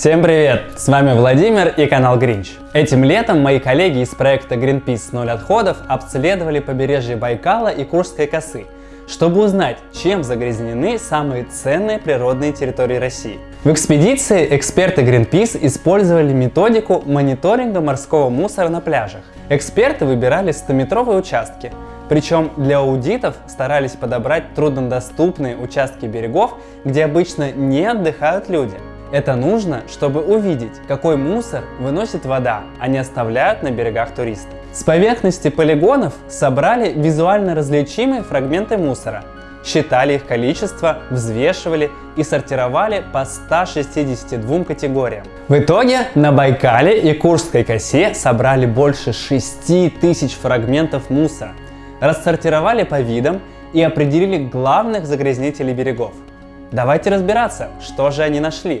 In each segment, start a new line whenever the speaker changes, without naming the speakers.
Всем привет! С вами Владимир и канал Гринч. Этим летом мои коллеги из проекта Greenpeace «Ноль отходов» обследовали побережье Байкала и Курской косы, чтобы узнать, чем загрязнены самые ценные природные территории России. В экспедиции эксперты Greenpeace использовали методику мониторинга морского мусора на пляжах. Эксперты выбирали 100-метровые участки, причем для аудитов старались подобрать труднодоступные участки берегов, где обычно не отдыхают люди – это нужно, чтобы увидеть, какой мусор выносит вода, а не оставляют на берегах туристы. С поверхности полигонов собрали визуально различимые фрагменты мусора, считали их количество, взвешивали и сортировали по 162 категориям. В итоге на Байкале и Курской косе собрали больше 6 тысяч фрагментов мусора, рассортировали по видам и определили главных загрязнителей берегов. Давайте разбираться, что же они нашли.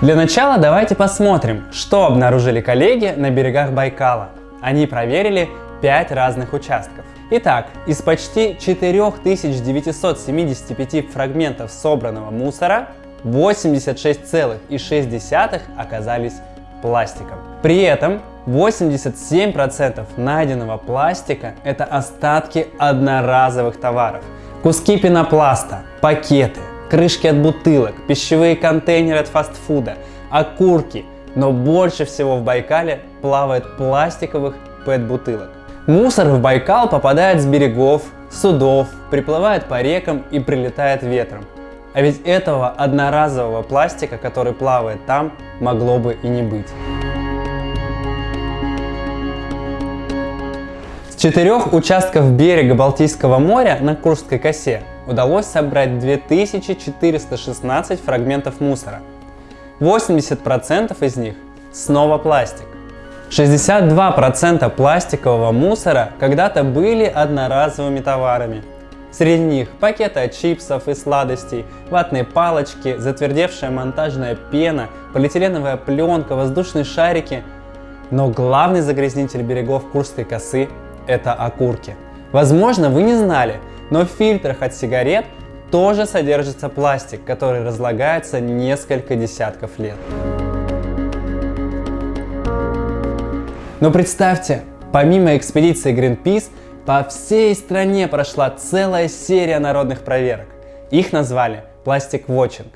Для начала давайте посмотрим, что обнаружили коллеги на берегах Байкала. Они проверили 5 разных участков. Итак, из почти 4975 фрагментов собранного мусора 86,6 оказались пластиком. При этом 87% найденного пластика – это остатки одноразовых товаров. Куски пенопласта, пакеты, крышки от бутылок, пищевые контейнеры от фастфуда, окурки. Но больше всего в Байкале плавает пластиковых пэт-бутылок. Мусор в Байкал попадает с берегов, судов, приплывает по рекам и прилетает ветром. А ведь этого одноразового пластика, который плавает там, могло бы и не быть. С четырех участков берега Балтийского моря на Курской косе удалось собрать 2416 фрагментов мусора. 80% из них снова пластик. 62% пластикового мусора когда-то были одноразовыми товарами. Среди них пакеты от чипсов и сладостей, ватные палочки, затвердевшая монтажная пена, полиэтиленовая пленка, воздушные шарики. Но главный загрязнитель берегов Курской косы – это окурки. Возможно, вы не знали, но в фильтрах от сигарет тоже содержится пластик, который разлагается несколько десятков лет. Но представьте, помимо экспедиции Greenpeace, по всей стране прошла целая серия народных проверок. Их назвали Plastic Watching.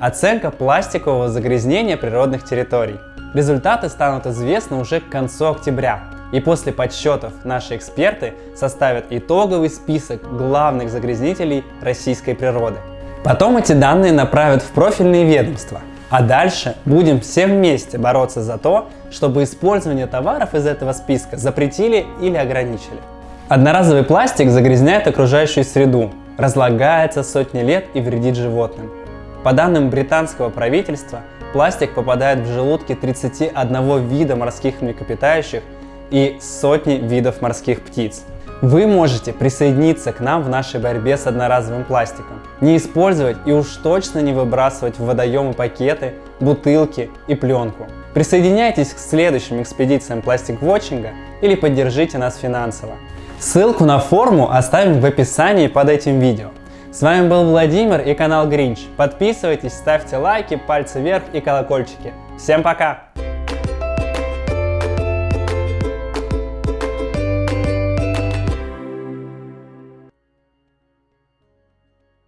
Оценка пластикового загрязнения природных территорий. Результаты станут известны уже к концу октября. И после подсчетов наши эксперты составят итоговый список главных загрязнителей российской природы. Потом эти данные направят в профильные ведомства, а дальше будем все вместе бороться за то, чтобы использование товаров из этого списка запретили или ограничили. Одноразовый пластик загрязняет окружающую среду, разлагается сотни лет и вредит животным. По данным британского правительства, пластик попадает в желудки 31 вида морских млекопитающих и сотни видов морских птиц. Вы можете присоединиться к нам в нашей борьбе с одноразовым пластиком. Не использовать и уж точно не выбрасывать в водоемы пакеты, бутылки и пленку. Присоединяйтесь к следующим экспедициям пластик-вотчинга или поддержите нас финансово. Ссылку на форму оставим в описании под этим видео. С вами был Владимир и канал Гринч. Подписывайтесь, ставьте лайки, пальцы вверх и колокольчики. Всем пока!